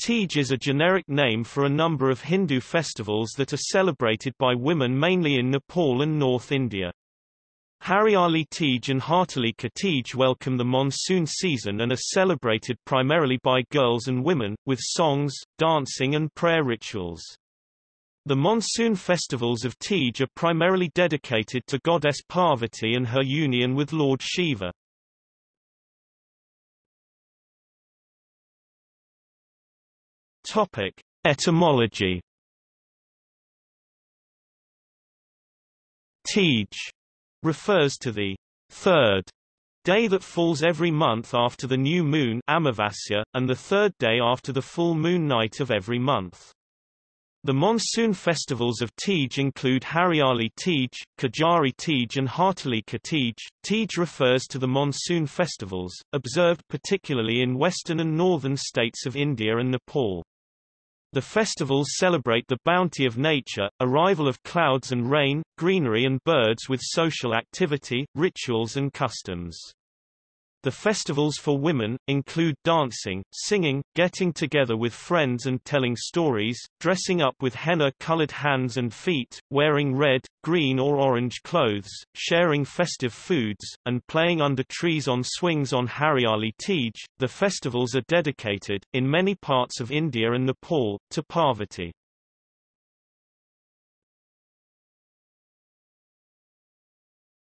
Tej is a generic name for a number of Hindu festivals that are celebrated by women mainly in Nepal and North India. Hariali Tej and Hartalika Tej welcome the monsoon season and are celebrated primarily by girls and women, with songs, dancing and prayer rituals. The monsoon festivals of Tej are primarily dedicated to goddess Parvati and her union with Lord Shiva. Topic: Etymology. Tej refers to the third day that falls every month after the new moon Amavasya, and the third day after the full moon night of every month. The monsoon festivals of Tej include Hariali Tej, Kajari Tej and Hartalika Tej. Tej refers to the monsoon festivals, observed particularly in western and northern states of India and Nepal. The festivals celebrate the bounty of nature, arrival of clouds and rain, greenery and birds with social activity, rituals and customs. The festivals for women, include dancing, singing, getting together with friends and telling stories, dressing up with henna-colored hands and feet, wearing red, green or orange clothes, sharing festive foods, and playing under trees on swings on Hariali Tej. The festivals are dedicated, in many parts of India and Nepal, to Parvati.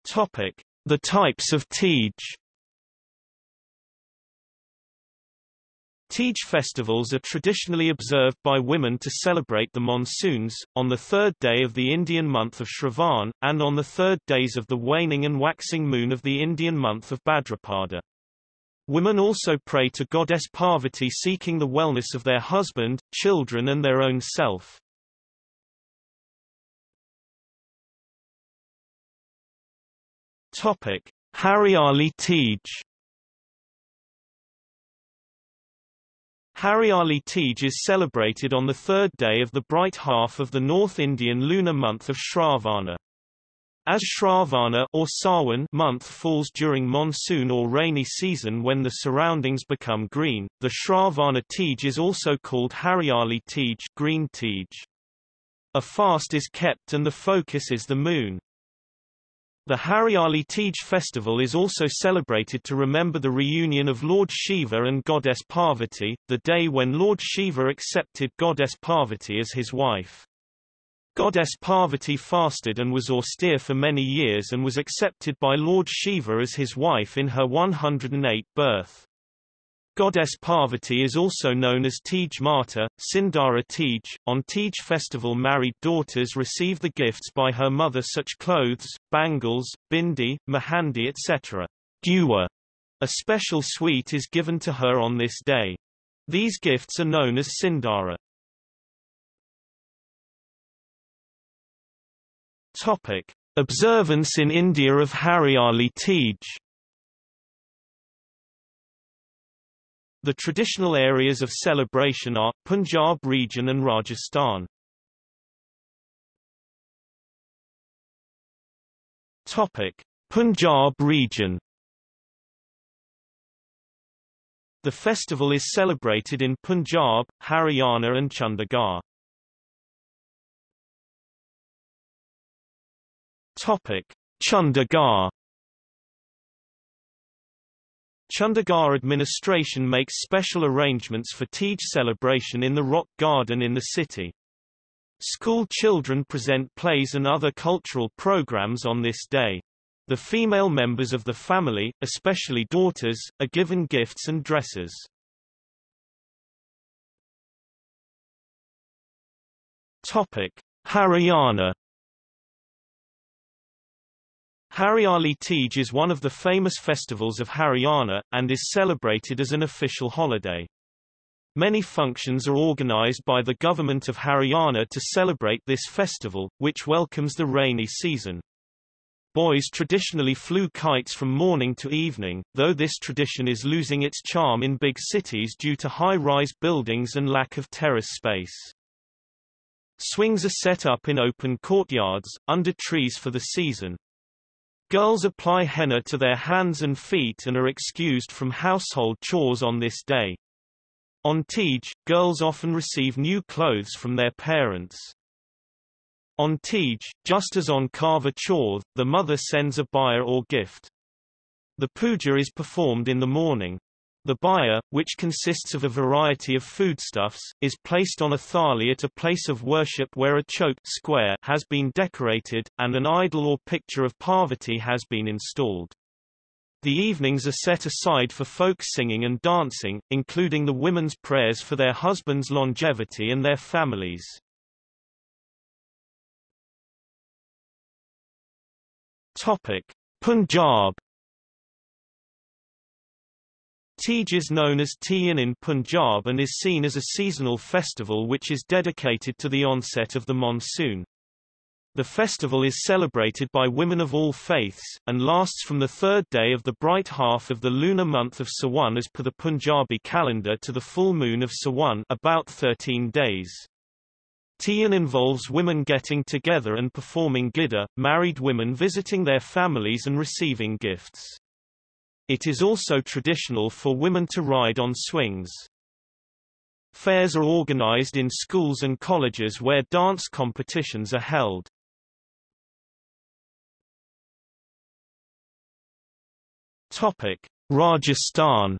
Topic. The types of Tej Tej festivals are traditionally observed by women to celebrate the monsoons, on the third day of the Indian month of Shravan, and on the third days of the waning and waxing moon of the Indian month of Bhadrapada. Women also pray to goddess Parvati seeking the wellness of their husband, children and their own self. Topic. Hariali Tej Hariali Tej is celebrated on the third day of the bright half of the North Indian lunar month of Shravana. As Shravana or Sawan month falls during monsoon or rainy season when the surroundings become green, the Shravana Tej is also called Hariali Tej, green Tej. A fast is kept and the focus is the moon. The Hariali Tej festival is also celebrated to remember the reunion of Lord Shiva and goddess Parvati, the day when Lord Shiva accepted goddess Parvati as his wife. Goddess Parvati fasted and was austere for many years and was accepted by Lord Shiva as his wife in her 108th birth. Goddess Parvati is also known as Tej Mata, Sindara Tej. On Tej festival married daughters receive the gifts by her mother such clothes, bangles, bindi, mahandi etc. Dua, a special sweet is given to her on this day. These gifts are known as Sindara. Topic. Observance in India of Hariali Tej The traditional areas of celebration are, Punjab region and Rajasthan. Topic. Punjab region The festival is celebrated in Punjab, Haryana and Chandigarh. Topic. Chandigarh Chandigarh administration makes special arrangements for Tej celebration in the Rock Garden in the city. School children present plays and other cultural programs on this day. The female members of the family, especially daughters, are given gifts and dresses. Topic: Haryana Hariali Tej is one of the famous festivals of Haryana, and is celebrated as an official holiday. Many functions are organized by the government of Haryana to celebrate this festival, which welcomes the rainy season. Boys traditionally flew kites from morning to evening, though this tradition is losing its charm in big cities due to high-rise buildings and lack of terrace space. Swings are set up in open courtyards, under trees for the season. Girls apply henna to their hands and feet and are excused from household chores on this day. On Tej, girls often receive new clothes from their parents. On Tej, just as on Karva Chauth, the mother sends a baya or gift. The puja is performed in the morning. The baya, which consists of a variety of foodstuffs, is placed on a thali at a place of worship where a chok square has been decorated, and an idol or picture of Parvati has been installed. The evenings are set aside for folk singing and dancing, including the women's prayers for their husbands' longevity and their families. Topic: Punjab Tej is known as Tiyan in Punjab and is seen as a seasonal festival which is dedicated to the onset of the monsoon. The festival is celebrated by women of all faiths, and lasts from the third day of the bright half of the lunar month of Sawan as per the Punjabi calendar to the full moon of Sawan about 13 days. Tiyan involves women getting together and performing gidda, married women visiting their families and receiving gifts. It is also traditional for women to ride on swings. Fairs are organized in schools and colleges where dance competitions are held. Topic: Rajasthan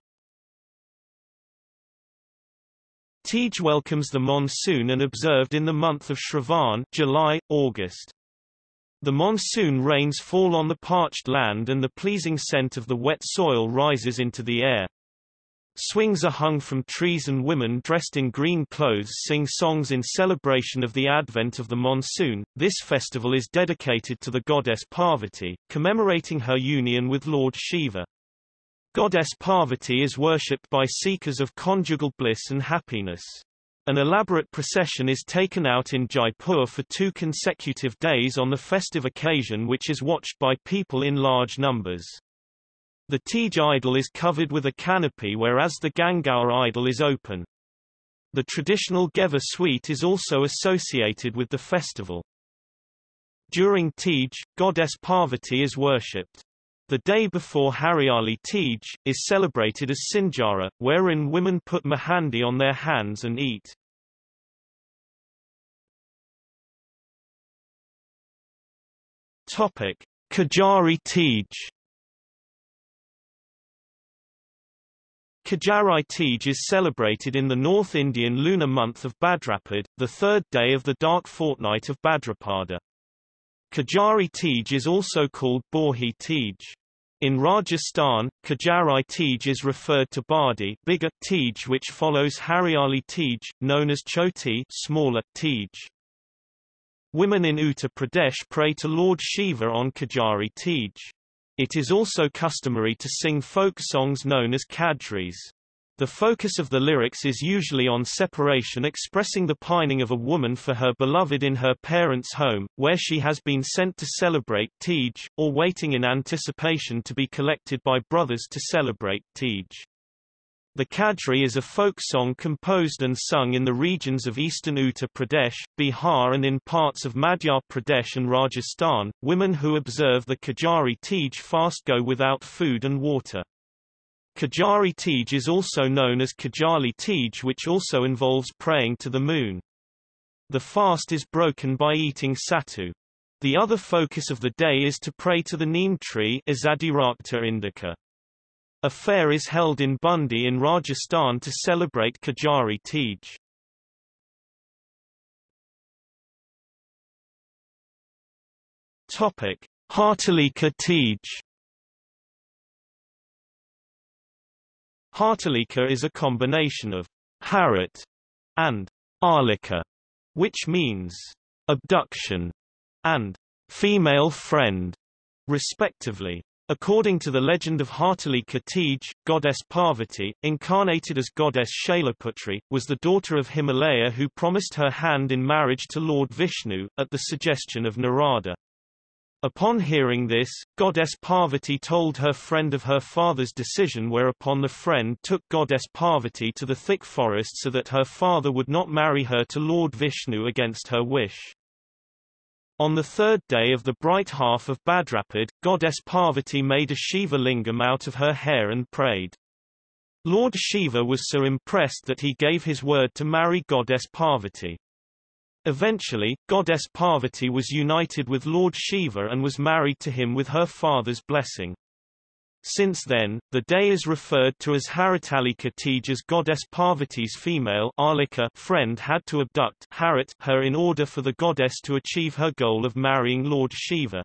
Tej welcomes the monsoon and observed in the month of Shravan July, August. The monsoon rains fall on the parched land and the pleasing scent of the wet soil rises into the air. Swings are hung from trees and women dressed in green clothes sing songs in celebration of the advent of the monsoon. This festival is dedicated to the goddess Parvati, commemorating her union with Lord Shiva. Goddess Parvati is worshipped by seekers of conjugal bliss and happiness. An elaborate procession is taken out in Jaipur for two consecutive days on the festive occasion which is watched by people in large numbers. The Tej idol is covered with a canopy whereas the Gangaur idol is open. The traditional Ghevar sweet is also associated with the festival. During Tej, goddess Parvati is worshipped. The day before Hariali Tej, is celebrated as Sinjara, wherein women put mahandi on their hands and eat. Topic: Kajari Tej Kajari Tej is celebrated in the North Indian lunar month of Bhadrapad, the third day of the dark fortnight of Badrapada. Kajari Tej is also called Borhi Tej. In Rajasthan, Kajari Tej is referred to Badi bigger Tej which follows Hariali Tej, known as Choti smaller Tej. Women in Uttar Pradesh pray to Lord Shiva on Kajari Tej. It is also customary to sing folk songs known as kadris. The focus of the lyrics is usually on separation expressing the pining of a woman for her beloved in her parents' home, where she has been sent to celebrate Tej, or waiting in anticipation to be collected by brothers to celebrate Tej. The Kadri is a folk song composed and sung in the regions of eastern Uttar Pradesh, Bihar and in parts of Madhya Pradesh and Rajasthan. Women who observe the Kajari Tej fast go without food and water. Kajari Tej is also known as Kajali Tej which also involves praying to the moon. The fast is broken by eating satu. The other focus of the day is to pray to the neem tree indica. A fair is held in Bundi in Rajasthan to celebrate Kajari Tej. Topic: Hartalika Tej. Hartalika is a combination of harat and arlika, which means abduction and female friend, respectively. According to the legend of Hartalika Tej, goddess Parvati, incarnated as goddess Shailaputri, was the daughter of Himalaya who promised her hand in marriage to Lord Vishnu, at the suggestion of Narada. Upon hearing this, goddess Parvati told her friend of her father's decision whereupon the friend took goddess Parvati to the thick forest so that her father would not marry her to Lord Vishnu against her wish. On the third day of the bright half of Bhadrapad, goddess Parvati made a Shiva lingam out of her hair and prayed. Lord Shiva was so impressed that he gave his word to marry goddess Parvati. Eventually, goddess Parvati was united with Lord Shiva and was married to him with her father's blessing. Since then, the day is referred to as Haritalika Tejas goddess Parvati's female Alika friend had to abduct Harit her in order for the goddess to achieve her goal of marrying Lord Shiva.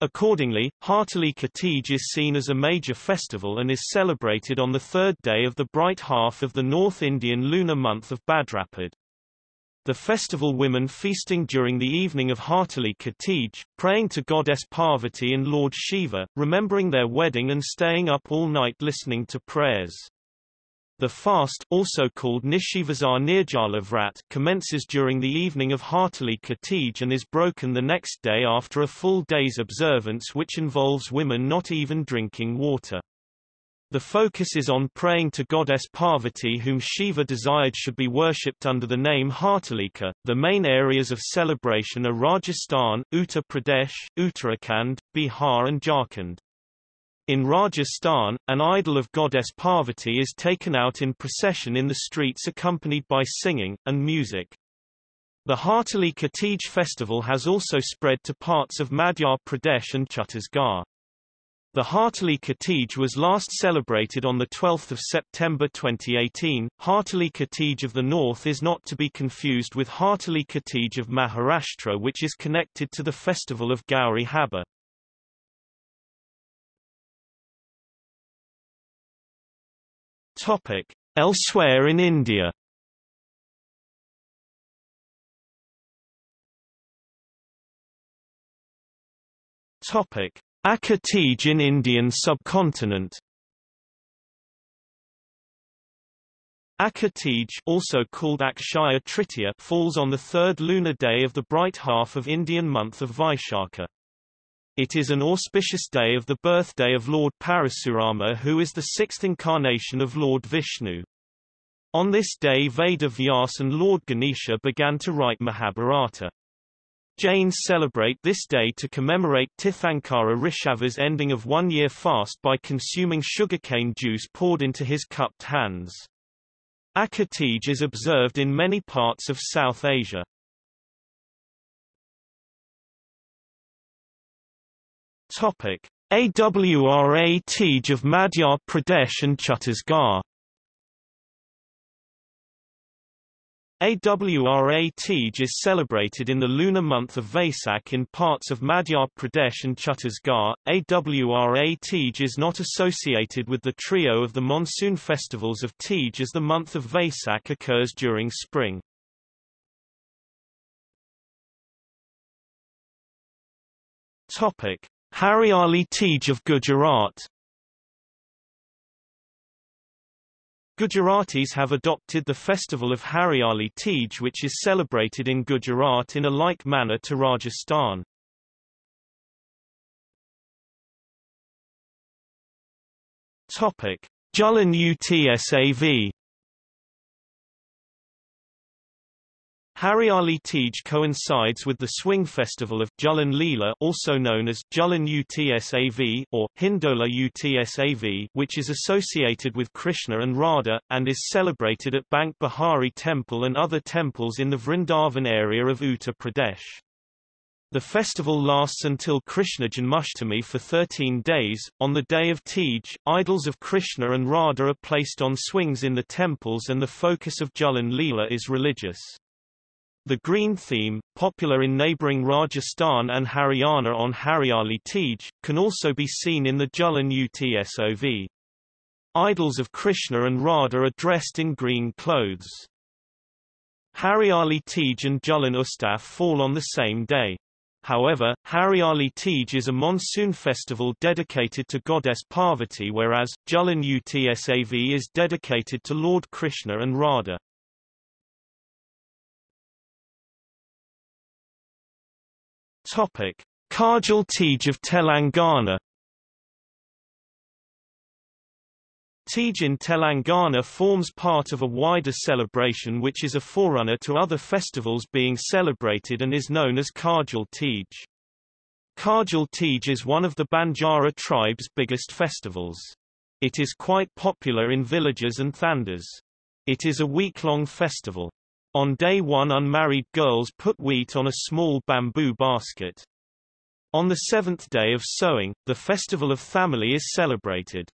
Accordingly, Hartalika Tej is seen as a major festival and is celebrated on the third day of the bright half of the North Indian lunar month of Bhadrapad. The festival women feasting during the evening of Hartalika Tej, praying to goddess Parvati and Lord Shiva, remembering their wedding and staying up all night listening to prayers. The fast also called Nishivasar Nirjala Vrat commences during the evening of Hartalika Tej and is broken the next day after a full day's observance which involves women not even drinking water. The focus is on praying to goddess Parvati whom Shiva desired should be worshipped under the name Hartalika. The main areas of celebration are Rajasthan, Uttar Pradesh, Uttarakhand, Bihar and Jharkhand. In Rajasthan, an idol of goddess Parvati is taken out in procession in the streets accompanied by singing, and music. The Hartalika Tej festival has also spread to parts of Madhya Pradesh and Chhattisgarh. The Hartalika Tej was last celebrated on 12 September 2018. Hartalika Tej of the North is not to be confused with Hartalika Tej of Maharashtra which is connected to the festival of Gauri Habba. Topic. Elsewhere in India Topic. Akha Tej in Indian subcontinent Akha Tej also called Akshaya Tritiya falls on the third lunar day of the bright half of Indian month of Vaishakha. It is an auspicious day of the birthday of Lord Parasurama who is the sixth incarnation of Lord Vishnu. On this day Veda Vyas and Lord Ganesha began to write Mahabharata. Jains celebrate this day to commemorate Tirthankara Rishava's ending of one-year fast by consuming sugarcane juice poured into his cupped hands. Akha Tej is observed in many parts of South Asia. Topic: AWRA Tej of Madhya Pradesh and Chhattisgarh Awra Tej is celebrated in the lunar month of Vaisak in parts of Madhya Pradesh and Chhattisgarh. Awra Tej is not associated with the trio of the monsoon festivals of Tej as the month of Vaisak occurs during spring. Topic: Hariali Tej of Gujarat Gujaratis have adopted the festival of Hariali Tej which is celebrated in Gujarat in a like manner to Rajasthan. Topic: Julan Utsav Hariali Tej coincides with the swing festival of Julan Leela also known as Julan Utsav or Hindola Utsav which is associated with Krishna and Radha, and is celebrated at Banke Bihari Temple and other temples in the Vrindavan area of Uttar Pradesh. The festival lasts until Krishna Janmashtami for 13 days. On the day of Tej, idols of Krishna and Radha are placed on swings in the temples and the focus of Julan Leela is religious. The green theme, popular in neighbouring Rajasthan and Haryana on Hariali Tej, can also be seen in the Julan Utsav. Idols of Krishna and Radha are dressed in green clothes. Hariali Tej and Julan Utsav fall on the same day. However, Hariali Tej is a monsoon festival dedicated to goddess Parvati whereas, Julan Utsav is dedicated to Lord Krishna and Radha. Topic: Kargil Tej of Telangana Tej in Telangana forms part of a wider celebration which is a forerunner to other festivals being celebrated and is known as Kargil Tej. Kargil Tej is one of the Banjara tribe's biggest festivals. It is quite popular in villages and thandas. It is a week-long festival. On day one unmarried girls put wheat on a small bamboo basket. On the seventh day of sowing, the festival of family is celebrated.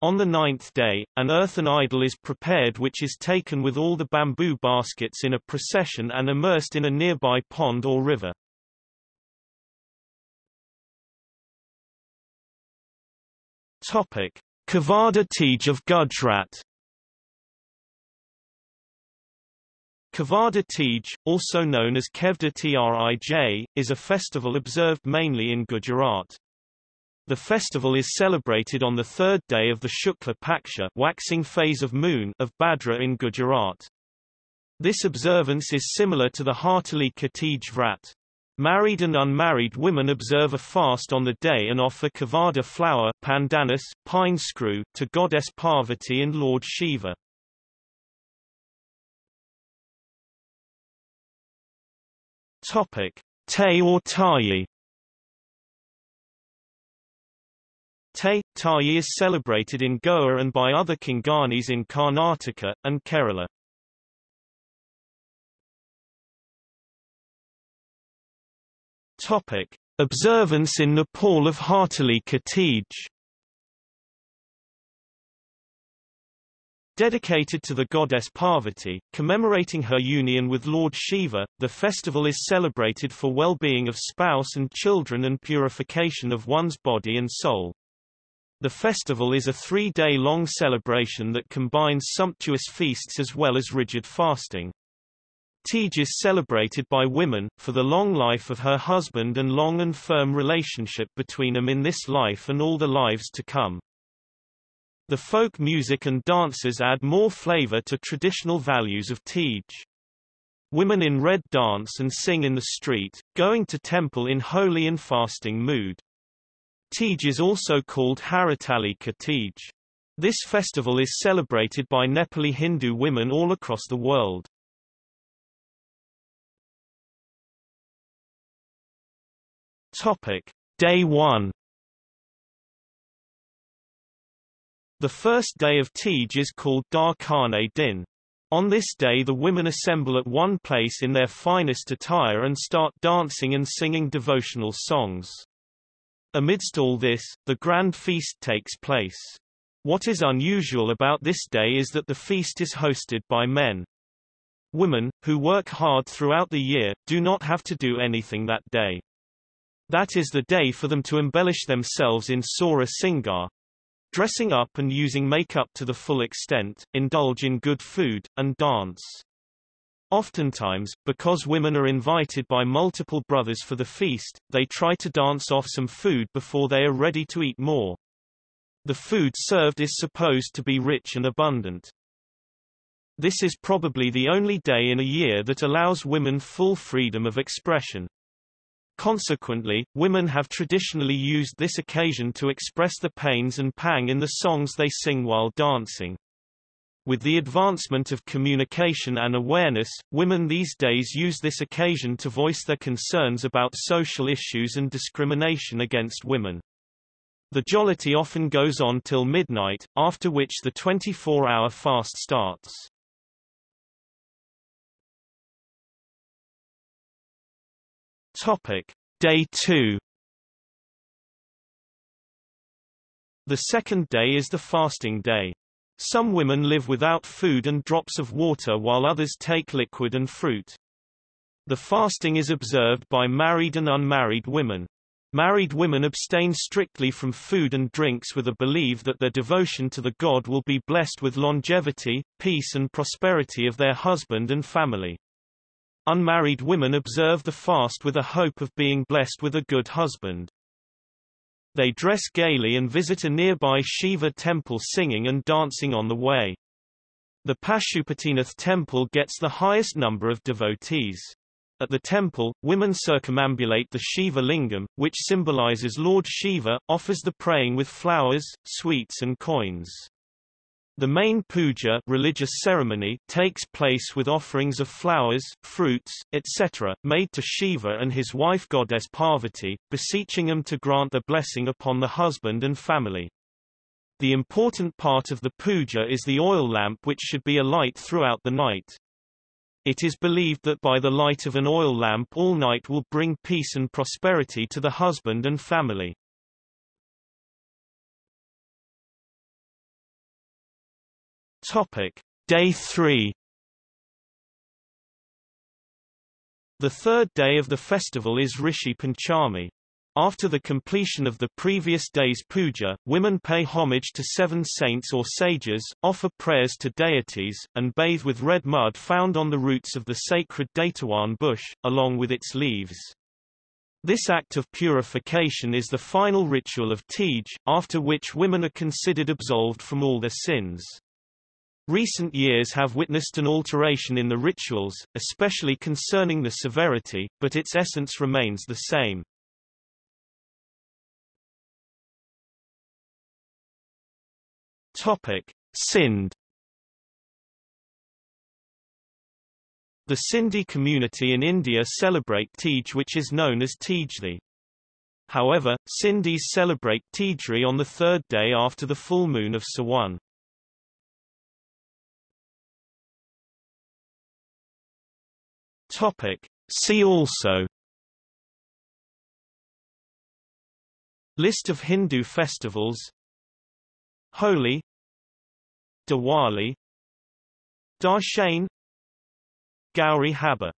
On the ninth day, an earthen idol is prepared which is taken with all the bamboo baskets in a procession and immersed in a nearby pond or river. Topic: Kavada Tej of Gujarat Kavada Tej, also known as Kevda Trij, is a festival observed mainly in Gujarat. The festival is celebrated on the third day of the Shukla Paksha waxing phase of moon of Badra in Gujarat. This observance is similar to the Hartalika Tej Vrat. Married and unmarried women observe a fast on the day and offer kavada flower pandanus, pine screw, to goddess Parvati and Lord Shiva. Topic: Te or Tayi. Te, Tayi is celebrated in Goa and by other Konkanis in Karnataka, and Kerala. Topic: Observance in Nepal of Hartalika Tej. Dedicated to the goddess Parvati, commemorating her union with Lord Shiva, the festival is celebrated for well-being of spouse and children and purification of one's body and soul. The festival is a three-day-long celebration that combines sumptuous feasts as well as rigid fasting. Tej is celebrated by women, for the long life of her husband and long and firm relationship between them in this life and all the lives to come. The folk music and dances add more flavor to traditional values of Tej. Women in red dance and sing in the street, going to temple in holy and fasting mood. Tej is also called Haritalika Tej. This festival is celebrated by Nepali Hindu women all across the world. Topic: Day 1 The first day of Tej is called Dar Darkane Din. On this day the women assemble at one place in their finest attire and start dancing and singing devotional songs. Amidst all this, the grand feast takes place. What is unusual about this day is that the feast is hosted by men. Women, who work hard throughout the year, do not have to do anything that day. That is the day for them to embellish themselves in Sora Singar, dressing up and using makeup to the full extent, indulge in good food, and dance. Oftentimes, because women are invited by multiple brothers for the feast, they try to dance off some food before they are ready to eat more. The food served is supposed to be rich and abundant. This is probably the only day in a year that allows women full freedom of expression. Consequently, women have traditionally used this occasion to express the pains and pang in the songs they sing while dancing. With the advancement of communication and awareness, women these days use this occasion to voice their concerns about social issues and discrimination against women. The jollity often goes on till midnight, after which the 24-hour fast starts. Topic: Day 2 The second day is the fasting day. Some women live without food and drops of water while others take liquid and fruit. The fasting is observed by married and unmarried women. Married women abstain strictly from food and drinks with a belief that their devotion to the god will be blessed with longevity, peace and prosperity of their husband and family. Unmarried women observe the fast with a hope of being blessed with a good husband. They dress gaily and visit a nearby Shiva temple singing and dancing on the way. The Pashupatinath temple gets the highest number of devotees. At the temple, women circumambulate the Shiva lingam, which symbolizes Lord Shiva, offers the praying with flowers, sweets and coins. The main puja religious ceremony takes place with offerings of flowers, fruits, etc., made to Shiva and his wife goddess Parvati, beseeching him to grant the blessing upon the husband and family. The important part of the puja is the oil lamp which should be alight throughout the night. It is believed that by the light of an oil lamp all night will bring peace and prosperity to the husband and family. Topic. Day 3 The third day of the festival is Rishi Panchami. After the completion of the previous day's puja, women pay homage to seven saints or sages, offer prayers to deities, and bathe with red mud found on the roots of the sacred datawan bush, along with its leaves. This act of purification is the final ritual of Tej, after which women are considered absolved from all their sins. Recent years have witnessed an alteration in the rituals, especially concerning the severity, but its essence remains the same. Topic: Sindh The Sindhi community in India celebrate Tej which is known as Tejli. However, Sindhis celebrate Tejri on the third day after the full moon of Sawan. Topic. See also. List of Hindu festivals. Holi. Diwali. Dashain Gauri Habba